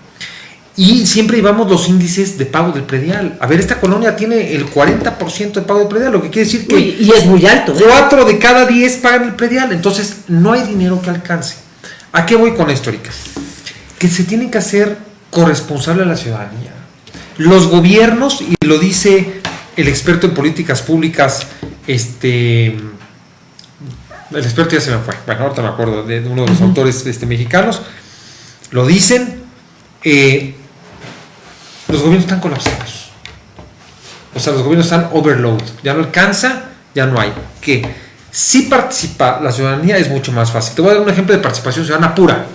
Speaker 2: Y siempre llevamos los índices de pago del predial. A ver, esta colonia tiene el 40% de pago del predial, lo que quiere decir que.
Speaker 1: Uy, y es muy alto. ¿eh?
Speaker 2: 4 de cada 10 pagan el predial. Entonces, no hay dinero que alcance. ¿A qué voy con esto, Erika? Que se tiene que hacer corresponsable a la ciudadanía. Los gobiernos, y lo dice el experto en políticas públicas, este. El experto ya se me fue. Bueno, ahorita me acuerdo de uno de los autores este, mexicanos. Lo dicen. eh, los gobiernos están colapsados. O sea, los gobiernos están overload. Ya no alcanza, ya no hay. Que si participa la ciudadanía es mucho más fácil. Te voy a dar un ejemplo de participación ciudadana pura.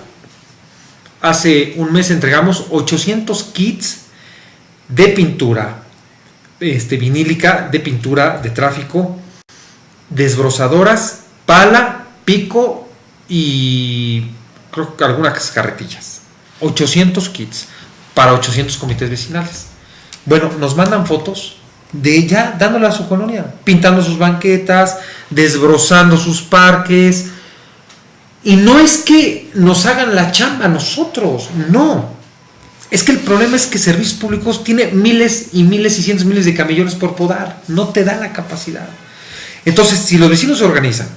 Speaker 2: Hace un mes entregamos 800 kits de pintura este, vinílica, de pintura de tráfico, desbrozadoras, pala, pico y creo que algunas carretillas. 800 kits para 800 comités vecinales. Bueno, nos mandan fotos de ella dándole a su colonia, pintando sus banquetas, desbrozando sus parques. Y no es que nos hagan la chamba a nosotros, no. Es que el problema es que servicios públicos tiene miles y miles y cientos miles de camellones por podar. No te da la capacidad. Entonces, si los vecinos se organizan,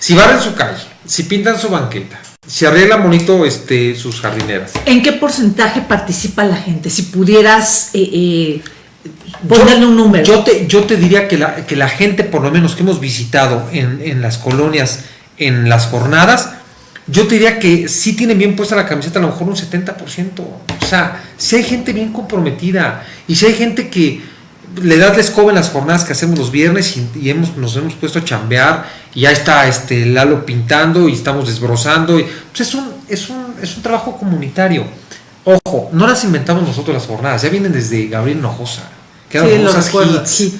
Speaker 2: si barren su calle, si pintan su banqueta, si arreglan bonito este, sus jardineras.
Speaker 1: ¿En qué porcentaje participa la gente? Si pudieras eh, eh, ponerle un número.
Speaker 2: Yo te, yo te diría que la, que la gente, por lo menos que hemos visitado en, en las colonias, en las jornadas, yo te diría que sí tienen bien puesta la camiseta, a lo mejor un 70%. O sea, si hay gente bien comprometida y si hay gente que le das la escoba en las jornadas que hacemos los viernes y, y hemos, nos hemos puesto a chambear y ya está este Lalo pintando y estamos desbrozando. Y, pues es, un, es, un, es un trabajo comunitario. Ojo, no las inventamos nosotros las jornadas, ya vienen desde Gabriel Hinojosa, que eran
Speaker 1: Sí, recuerdo,
Speaker 2: hits,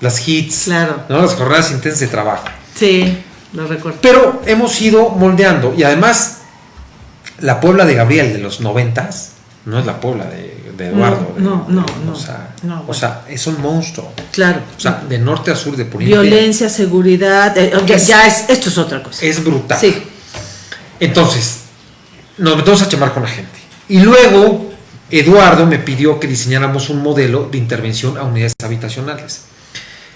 Speaker 2: las hits,
Speaker 1: Claro.
Speaker 2: ¿no? las jornadas intensas de trabajo.
Speaker 1: Sí, lo recuerdo.
Speaker 2: Pero hemos ido moldeando y además la Puebla de Gabriel de los noventas no es la Puebla de, de Eduardo. de-
Speaker 1: no, no,
Speaker 2: de-
Speaker 1: no,
Speaker 2: O sea,
Speaker 1: no,
Speaker 2: o
Speaker 1: bueno.
Speaker 2: sea, es un monstruo.
Speaker 1: Claro.
Speaker 2: O sea, de norte a sur de Poniente.
Speaker 1: Violencia, seguridad, eh, ya,
Speaker 2: Es-
Speaker 1: ya es, esto es otra cosa.
Speaker 2: Es brutal.
Speaker 1: Sí.
Speaker 2: Entonces, nos metemos a chamar con la gente. Y luego, Eduardo me pidió que diseñáramos un modelo de intervención a unidades habitacionales.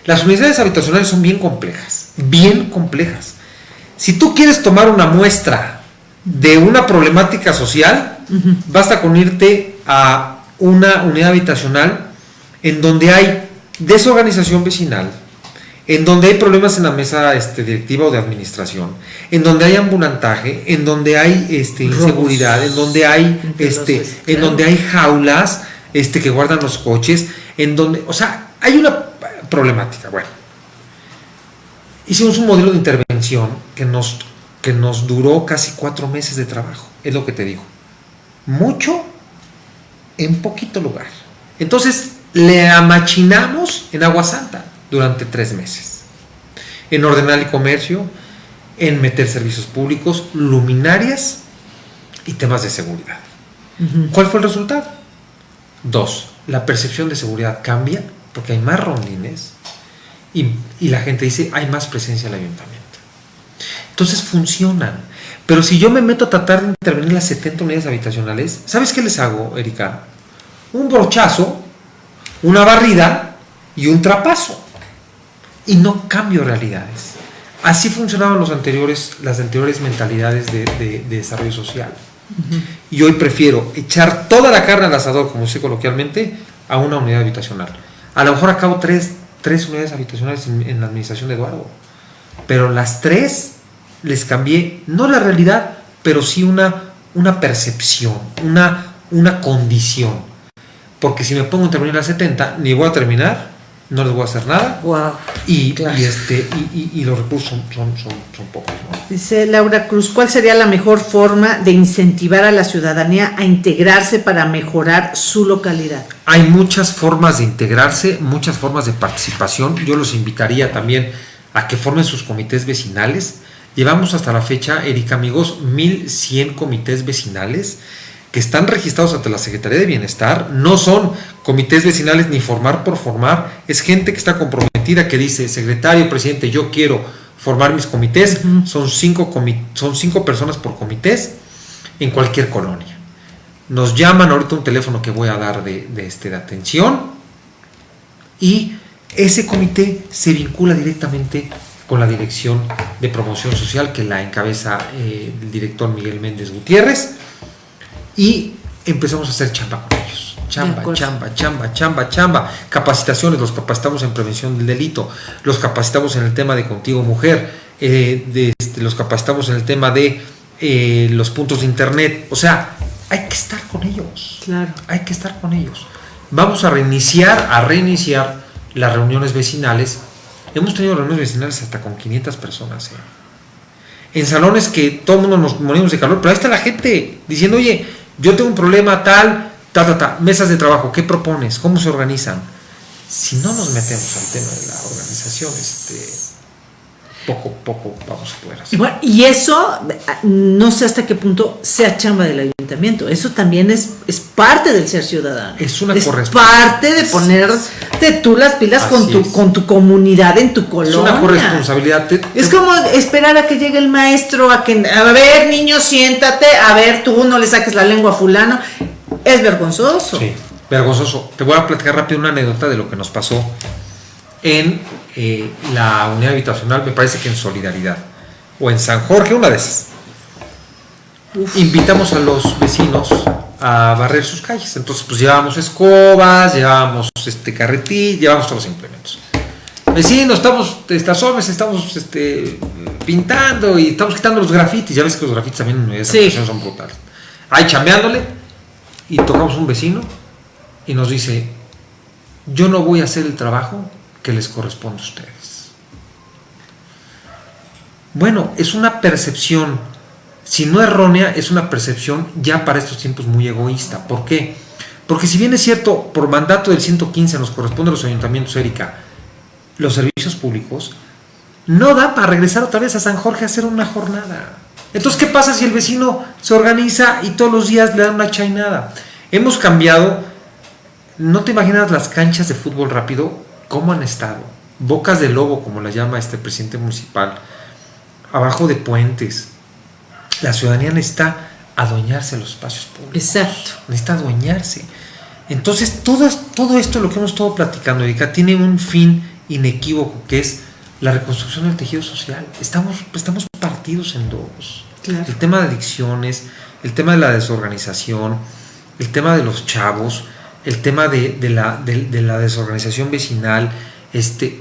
Speaker 2: Las unidades habitacionales son bien complejas, bien complejas. Si tú quieres tomar una muestra de una problemática social, basta con irte a una unidad habitacional en donde hay desorganización vecinal, en donde hay problemas en la mesa este, directiva o de administración, en donde hay ambulantaje, en donde hay este,
Speaker 1: Robos.
Speaker 2: inseguridad, en donde hay este, en
Speaker 1: claro.
Speaker 2: donde hay jaulas este, que guardan los coches, en donde, o sea, hay una problemática. Bueno, hicimos un modelo de intervención que nos, que nos duró casi cuatro meses de trabajo, es lo que te digo. Mucho en poquito lugar. Entonces, le amachinamos en Agua Santa durante tres meses. En ordenar el comercio, en meter servicios públicos, luminarias y temas de seguridad. ¿Cuál fue el resultado? Dos, la percepción de seguridad cambia porque hay más rondines y, y la gente dice hay más presencia en el ayuntamiento. Entonces funcionan. Pero si yo me meto a tratar de intervenir en las 70 unidades habitacionales, ¿sabes qué les hago, Erika? Un brochazo, una barrida y un trapazo. Y no cambio realidades. Así funcionaban los anteriores, las anteriores mentalidades de, de- de desarrollo social. Y hoy prefiero echar toda la carne al asador, como sé coloquialmente, a una unidad habitacional. A lo mejor acabo tres, tres unidades habitacionales en, en la administración de Eduardo. Pero las tres les cambié, no la realidad, pero sí una, una percepción, una, una condición. Porque si me pongo a intervenir a las 70, ni voy a terminar, no les voy a hacer nada.
Speaker 1: Wow.
Speaker 2: Y,
Speaker 1: Claro.
Speaker 2: y este, y, y- y los recursos son, son, son, son pocos. ¿no?
Speaker 1: Dice Laura Cruz, ¿cuál sería la mejor forma de incentivar a la ciudadanía a integrarse para mejorar su localidad?
Speaker 2: Hay muchas formas de integrarse, muchas formas de participación. Yo los invitaría también a que formen sus comités vecinales. Llevamos hasta la fecha, Erika amigos, 1100 comités vecinales que están registrados ante la Secretaría de Bienestar, no son comités vecinales ni formar por formar, es gente que está comprometida, que dice, secretario, presidente, yo quiero formar mis comités, son, cinco son cinco personas por comités en cualquier colonia. Nos llaman ahorita un teléfono que voy a dar de, este, de atención y ese comité se vincula directamente con la Dirección de Promoción Social que la encabeza eh, el director Miguel Méndez Gutiérrez y empezamos a hacer chamba con ellos. Chamba, chamba, chamba, chamba, chamba. Capacitaciones, los capacitamos en prevención del delito, los capacitamos en el tema de contigo mujer, eh, este, los capacitamos en el tema de eh, los puntos de internet. O sea, hay que estar con ellos.
Speaker 1: Claro.
Speaker 2: Hay que estar con ellos. Vamos a reiniciar, a reiniciar las reuniones vecinales. Hemos tenido reuniones vecinales hasta con 500 personas. ¿eh? En salones que todo el mundo nos morimos de calor, pero ahí está la gente diciendo, oye, yo tengo un problema tal, ta, ta, ta, mesas de trabajo, ¿qué propones? ¿Cómo se organizan? Si no nos metemos al tema de la organización, este, poco, poco vamos a poder hacer.
Speaker 1: Y, eso, no sé hasta qué punto sea chamba del ayuntamiento. Eso también es, es parte del ser ciudadano.
Speaker 2: Es una
Speaker 1: es parte de ponerte tú las pilas con tu, con tu comunidad en tu colonia. Es
Speaker 2: una corresponsabilidad.
Speaker 1: es como esperar a que llegue el maestro, a que, a ver, niño, siéntate, a ver, tú no le saques la lengua a fulano. Es vergonzoso.
Speaker 2: Sí, vergonzoso. Te voy a platicar rápido una anécdota de lo que nos pasó en eh, la unidad habitacional, me parece que en Solidaridad, o en San Jorge, una de esas. Invitamos a los vecinos a barrer sus calles. Entonces, pues llevábamos escobas, llevábamos este carretí, llevábamos todos los implementos. Vecinos, estamos, estas hombres, estamos este, pintando y estamos quitando los grafitis. Ya ves que los grafitis también en sí. son brutales. Ahí chambeándole y tocamos un vecino y nos dice, yo no voy a hacer el trabajo que les corresponde a ustedes. Bueno, es una percepción, si no errónea, es una percepción ya para estos tiempos muy egoísta. ¿Por qué? Porque si bien es cierto, por mandato del 115 nos corresponde a los ayuntamientos, Erika, los servicios públicos, no da para regresar otra vez a San Jorge a hacer una jornada. Entonces, ¿qué pasa si el vecino se organiza y todos los días le dan una chainada? Hemos cambiado, no te imaginas las canchas de fútbol rápido cómo han estado. Bocas de lobo, como la llama este presidente municipal, abajo de puentes. La ciudadanía necesita adueñarse los espacios públicos.
Speaker 1: Exacto.
Speaker 2: Necesita adueñarse. Entonces, todo, todo esto, lo que hemos estado platicando, Erika, tiene un fin inequívoco, que es la reconstrucción del tejido social. Estamos, estamos partidos en dos. El tema de adicciones, el tema de la desorganización, el tema de los chavos, el tema de, la, de, la, desorganización vecinal, este,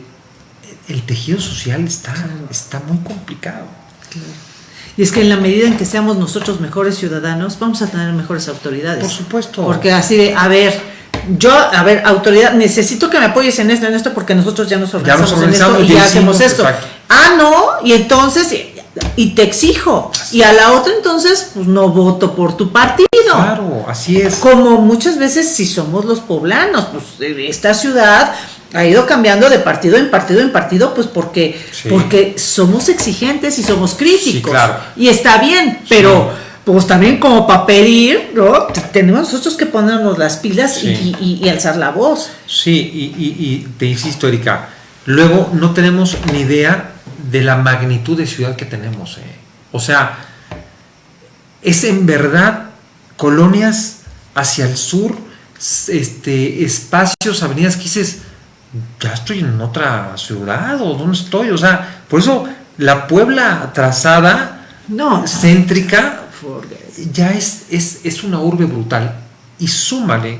Speaker 2: el tejido social está, está muy complicado.
Speaker 1: Y es que en la medida en que seamos nosotros mejores ciudadanos, vamos a tener mejores autoridades.
Speaker 2: Por supuesto.
Speaker 1: Porque así de, a ver, yo, a ver, autoridad, necesito que me apoyes en esto, en esto, porque nosotros ya nos organizamos, en esto y ya hacemos esto. Ah, no, y entonces, y te exijo. y a la otra entonces, pues no voto por tu partido.
Speaker 2: Claro, así es.
Speaker 1: Como muchas veces si somos los poblanos, pues esta ciudad ha ido cambiando de partido en partido en partido, pues porque, porque somos exigentes y somos críticos. claro. Y está bien, pero pues también como para pedir, ¿no? Tenemos nosotros que ponernos las pilas y, alzar la voz.
Speaker 2: Sí, y, te insisto, Erika, luego no tenemos ni idea de la magnitud de ciudad que tenemos. Eh. O sea, es en verdad colonias hacia el sur, este, espacios, avenidas que dices, ya estoy en otra ciudad o dónde estoy. O sea, por eso la Puebla trazada, no, céntrica, ya es, es, es una urbe brutal. Y súmale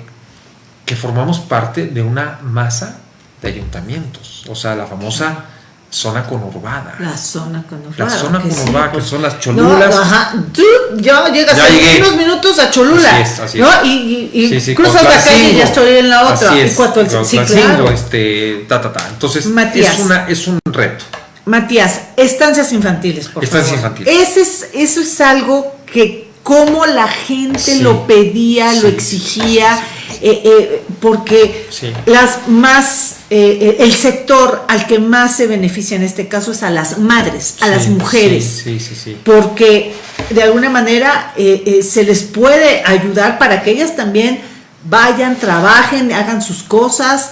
Speaker 2: que formamos parte de una masa de ayuntamientos, o sea, la famosa zona conurbada.
Speaker 1: La zona conurbada.
Speaker 2: La zona conurbada, que pues. son las cholulas.
Speaker 1: ajá. Tú ya llegas en unos minutos a Cholula. Así es, así es. ¿no? Y, y, cruzas la calle y ya estoy en la otra.
Speaker 2: Así es. El, sí, claro. este, ta, ta, ta. Entonces, es, una, es un reto.
Speaker 1: Matías, estancias infantiles, por
Speaker 2: estancias
Speaker 1: favor.
Speaker 2: infantiles.
Speaker 1: Ese es, eso es algo que como la gente lo pedía, lo exigía, eh, eh, porque las más eh, el sector al que más se beneficia en este caso es a las madres, a las mujeres.
Speaker 2: Sí.
Speaker 1: Porque de alguna manera se les puede ayudar para que ellas también vayan, trabajen, hagan sus cosas.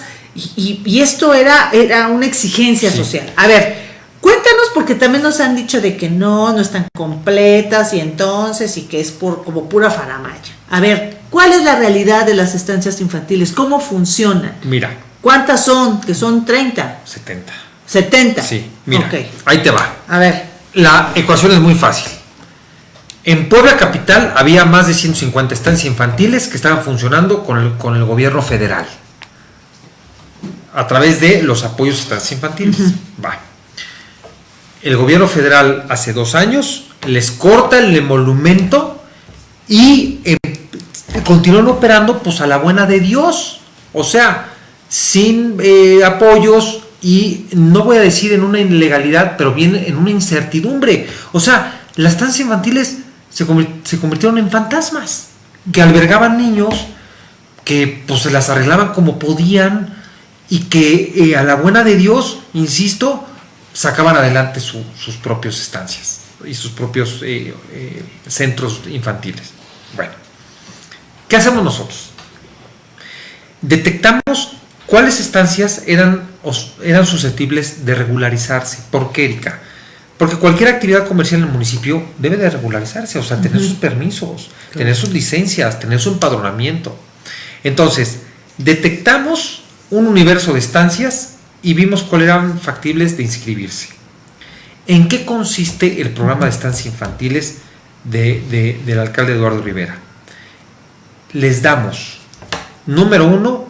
Speaker 1: Y, esto era, era una exigencia social. A ver, cuéntanos porque también nos han dicho de que no, no están completas y entonces y que es por, como pura faramaya. A ver, ¿cuál es la realidad de las estancias infantiles? ¿Cómo funcionan?
Speaker 2: Mira.
Speaker 1: ¿Cuántas son? Que son 30.
Speaker 2: 70.
Speaker 1: 70.
Speaker 2: Sí, mira. Ahí te va.
Speaker 1: A ver.
Speaker 2: La ecuación es muy fácil. En Puebla Capital había más de 150 estancias infantiles que estaban funcionando con el, con el gobierno federal a través de los apoyos a estancias infantiles. Va. El gobierno federal hace dos años les corta el emolumento y eh, continúan operando pues a la buena de Dios. O sea, sin eh, apoyos y no voy a decir en una ilegalidad, pero bien en una incertidumbre. O sea, las estancias infantiles se, convirtieron en fantasmas, que albergaban niños, que pues se las arreglaban como podían y que eh, a la buena de Dios, insisto, sacaban adelante sus propias estancias y sus propios eh, eh, centros infantiles. Bueno, ¿qué hacemos nosotros? Detectamos cuáles estancias eran, eran susceptibles de regularizarse. ¿Por qué, Erika? Porque cualquier actividad comercial en el municipio debe de regularizarse, o sea, tener sus permisos, tener sus licencias, tener su empadronamiento. Entonces, detectamos un universo de estancias y vimos cuáles eran factibles de inscribirse. ¿En qué consiste el programa de estancias infantiles del alcalde Eduardo Rivera? Les damos, número uno,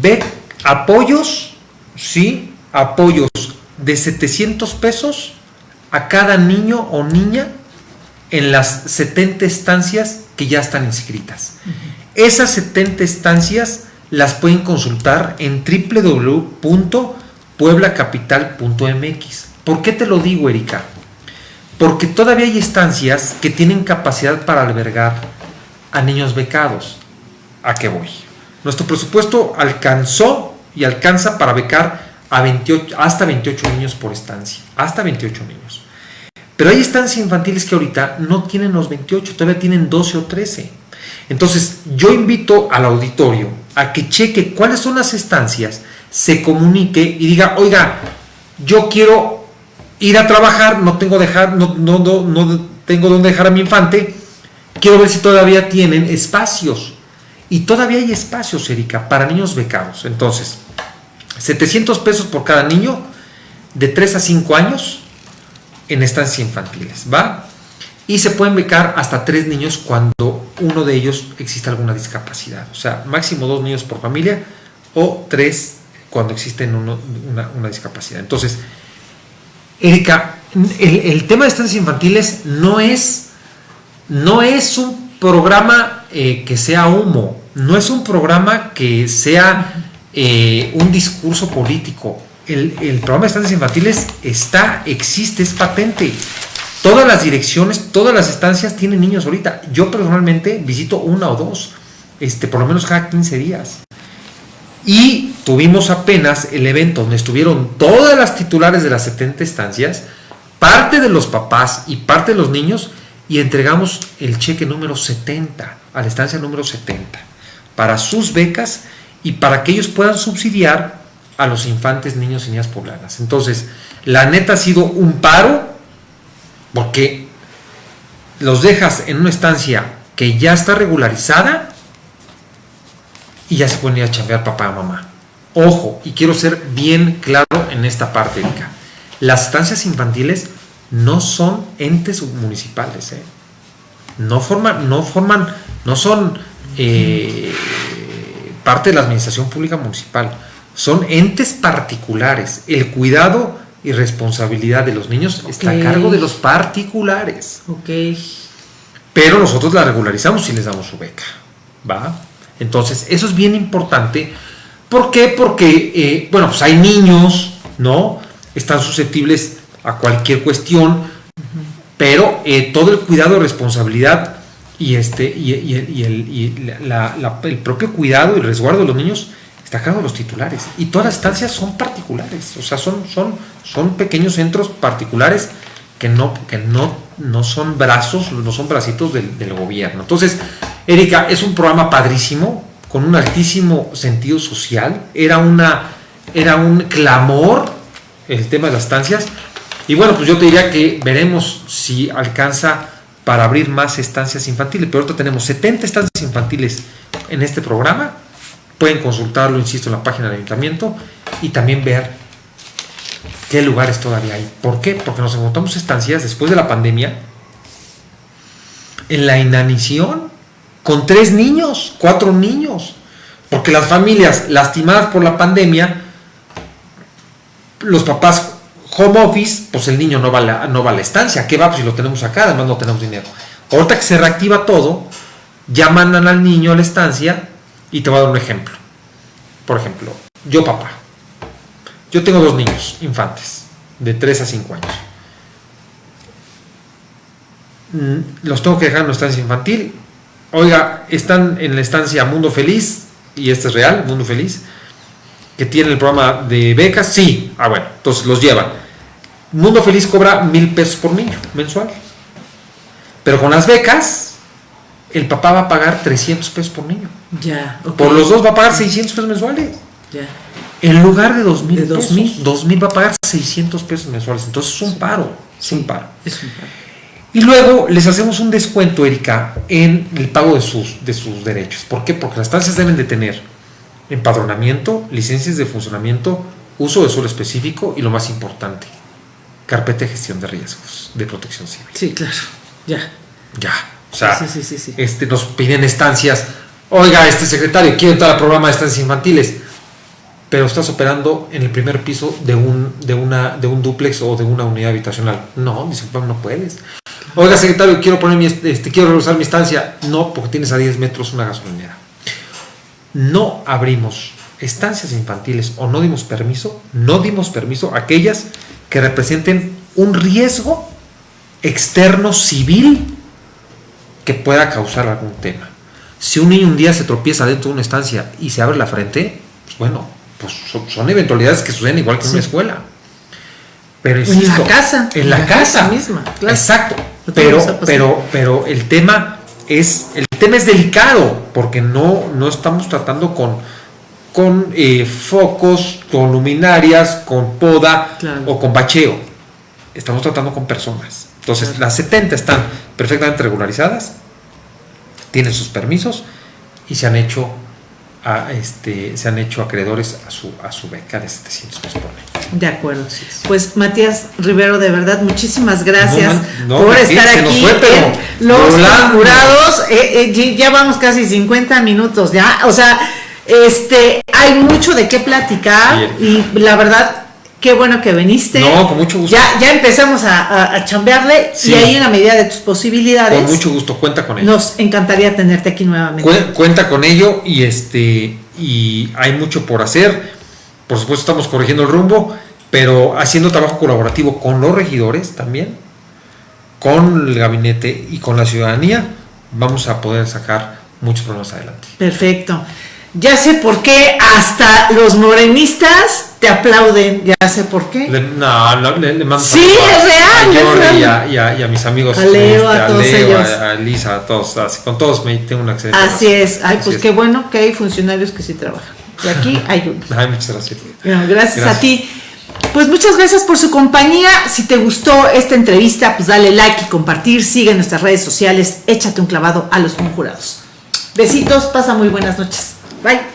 Speaker 2: ve apoyos, ¿sí? Apoyos de 700 pesos a cada niño o niña en las 70 estancias que ya están inscritas. Esas 70 estancias las pueden consultar en www.pueblacapital.mx. ¿Por qué te lo digo, Erika? Porque todavía hay estancias que tienen capacidad para albergar a niños becados. ¿A qué voy? Nuestro presupuesto alcanzó y alcanza para becar a 28, hasta 28 niños por estancia. Hasta 28 niños. Pero hay estancias infantiles que ahorita no tienen los 28, todavía tienen 12 o 13. Entonces, yo invito al auditorio a que cheque cuáles son las estancias, se comunique y diga, oiga, yo quiero ir a trabajar, no tengo, dejar, no, no, no, no tengo dónde dejar a mi infante, quiero ver si todavía tienen espacios. Y todavía hay espacios, Erika, para niños becados. Entonces, 700 pesos por cada niño de 3 a 5 años en estancias infantiles, ¿va? Y se pueden becar hasta tres niños cuando uno de ellos existe alguna discapacidad. O sea, máximo dos niños por familia o tres cuando existe una, discapacidad. Entonces, Erika, el, tema de estancias infantiles no es, no es un programa eh, que sea humo, no es un programa que sea eh, un discurso político el, programa de estancias infantiles está, existe, es patente. Todas las direcciones, todas las estancias tienen niños ahorita. Yo personalmente visito una o dos, este, por lo menos cada 15 días. Y tuvimos apenas el evento donde estuvieron todas las titulares de las 70 estancias, parte de los papás y parte de los niños, y entregamos el cheque número 70 a la estancia número 70 para sus becas y para que ellos puedan subsidiar a los infantes, niños y niñas poblanas. Entonces, la neta ha sido un paro porque los dejas en una estancia que ya está regularizada y ya se pueden ir a chambear papá o mamá. Ojo, y quiero ser bien claro en esta parte, Erika. Las estancias infantiles no son entes municipales, ¿eh? no forman, no forman, no son eh, parte de la administración pública municipal son entes particulares. El cuidado y responsabilidad de los niños está a cargo de los particulares.
Speaker 1: Ok.
Speaker 2: Pero nosotros la regularizamos y les damos su beca. ¿Va? Entonces, eso es bien importante. ¿Por qué? Porque, eh, bueno, pues hay niños, ¿no? Están susceptibles a cualquier cuestión, pero eh, todo el cuidado y responsabilidad y, este, y, el propio cuidado y resguardo de los niños está los titulares. Y todas las estancias son particulares, o sea, son, son, son pequeños centros particulares que no, que no no son brazos, no son bracitos del, del gobierno. Entonces, Erika, es un programa padrísimo, con un altísimo sentido social. Era, una, era un clamor el tema de las estancias. Y bueno, pues yo te diría que veremos si alcanza para abrir más estancias infantiles. Pero ahorita tenemos 70 estancias infantiles en este programa. Pueden consultarlo, insisto, en la página del ayuntamiento y también ver qué lugares todavía hay. ¿Por qué? Porque nos encontramos estancias después de la pandemia en la inanición con tres niños, cuatro niños. Porque las familias lastimadas por la pandemia, los papás home office, pues el niño no va a la, no va a la estancia. ¿Qué va? Pues si lo tenemos acá, además no tenemos dinero. Ahorita que se reactiva todo, ya mandan al niño a la estancia y te voy a dar un ejemplo. Por ejemplo, yo papá, yo tengo dos niños infantes, de 3 a 5 años. Mm, Los tengo que dejar en una estancia infantil. Oiga, están en la estancia Mundo Feliz, y este es real, Mundo Feliz, que tiene el programa de becas. Sí, ah, bueno, entonces los llevan. Mundo Feliz cobra mil pesos por niño mensual. Pero con las becas, el papá va a pagar 300 pesos por niño.
Speaker 1: Ya.
Speaker 2: Por los dos va a pagar 600 pesos mensuales.
Speaker 1: Ya.
Speaker 2: En lugar de 2000
Speaker 1: De
Speaker 2: pesos,
Speaker 1: 2000.
Speaker 2: 2000 va a pagar 600 pesos mensuales. Entonces es un paro. Es un paro.
Speaker 1: Es un
Speaker 2: Y luego les hacemos un descuento, Erika, en el pago de sus, de sus derechos. ¿Por qué? Porque las estancias deben de tener empadronamiento, licencias de funcionamiento, uso de suelo específico y lo más importante, carpeta de gestión de riesgos de protección civil.
Speaker 1: Sí, claro. Ya.
Speaker 2: Ya. O sea,
Speaker 1: Sí, sí, sí, sí.
Speaker 2: Este, nos piden estancias. Oiga, este secretario, quiero entrar al programa de estancias infantiles. Pero estás operando en el primer piso de un, de una, de un duplex o de una unidad habitacional. No, "Pues, no puedes. Oiga, secretario, quiero poner mi, este, quiero regresar mi estancia. No, porque tienes a 10 metros una gasolinera. No abrimos estancias infantiles o no dimos permiso, no dimos permiso a aquellas que representen un riesgo externo civil que pueda causar algún tema. Si un niño un día se tropieza dentro de una estancia y se abre la frente, pues bueno, pues son, son eventualidades que suceden igual que en una escuela. Pero
Speaker 1: En la
Speaker 2: insisto,
Speaker 1: casa,
Speaker 2: en la, casa,
Speaker 1: misma, claro.
Speaker 2: Exacto.
Speaker 1: No
Speaker 2: Pero, pero, pero el tema es el tema es delicado porque no, no estamos tratando con con eh, focos, con luminarias, con poda
Speaker 1: Claro.
Speaker 2: o con bacheo. Estamos tratando con personas. Entonces,
Speaker 1: Claro.
Speaker 2: las 70 están perfectamente regularizadas, tienen sus permisos y se han hecho a, este, se han hecho acreedores a su, a su beca de 700 pesos por.
Speaker 1: De acuerdo. Pues Matías Rivero, de verdad, muchísimas gracias
Speaker 2: No, man- no,
Speaker 1: por estar aquí
Speaker 2: fue,
Speaker 1: en Los
Speaker 2: volando.
Speaker 1: Jurados. Eh, eh, ya vamos casi 50 minutos ya. O sea, este, hay mucho de qué platicar y la verdad, qué bueno que viniste.
Speaker 2: No, con mucho gusto.
Speaker 1: Ya, ya empezamos a, a- a chambearle
Speaker 2: Sí.
Speaker 1: y ahí en la medida de tus posibilidades.
Speaker 2: Con mucho gusto, cuenta con ello.
Speaker 1: Nos encantaría tenerte aquí nuevamente.
Speaker 2: Cue- cuenta con ello y este y hay mucho por hacer. Por supuesto estamos corrigiendo el rumbo, pero haciendo trabajo colaborativo con los regidores también, con el gabinete y con la ciudadanía, vamos a poder sacar muchos problemas adelante.
Speaker 1: Perfecto. Ya sé por qué hasta los morenistas te aplauden. Ya sé por qué.
Speaker 2: Le, no, no, le, le mando
Speaker 1: Sí,
Speaker 2: a-
Speaker 1: es real,
Speaker 2: a y a, y a- y a mis amigos, este,
Speaker 1: A Leo, a todos
Speaker 2: Leo,
Speaker 1: ellos.
Speaker 2: a, a Elisa, a todos, así, con todos me tengo una excelente
Speaker 1: Así es. Ay,
Speaker 2: Así
Speaker 1: pues
Speaker 2: es.
Speaker 1: qué bueno que hay funcionarios que sí trabajan. Y aquí hay uno.
Speaker 2: Ay, muchas gracias.
Speaker 1: Bueno, gracias,
Speaker 2: Gracias.
Speaker 1: a ti. Pues muchas gracias por su compañía. Si te gustó esta entrevista, pues dale like y compartir. Sigue nuestras redes sociales. Échate un clavado a los conjurados. Besitos, pasa muy buenas noches. Bye.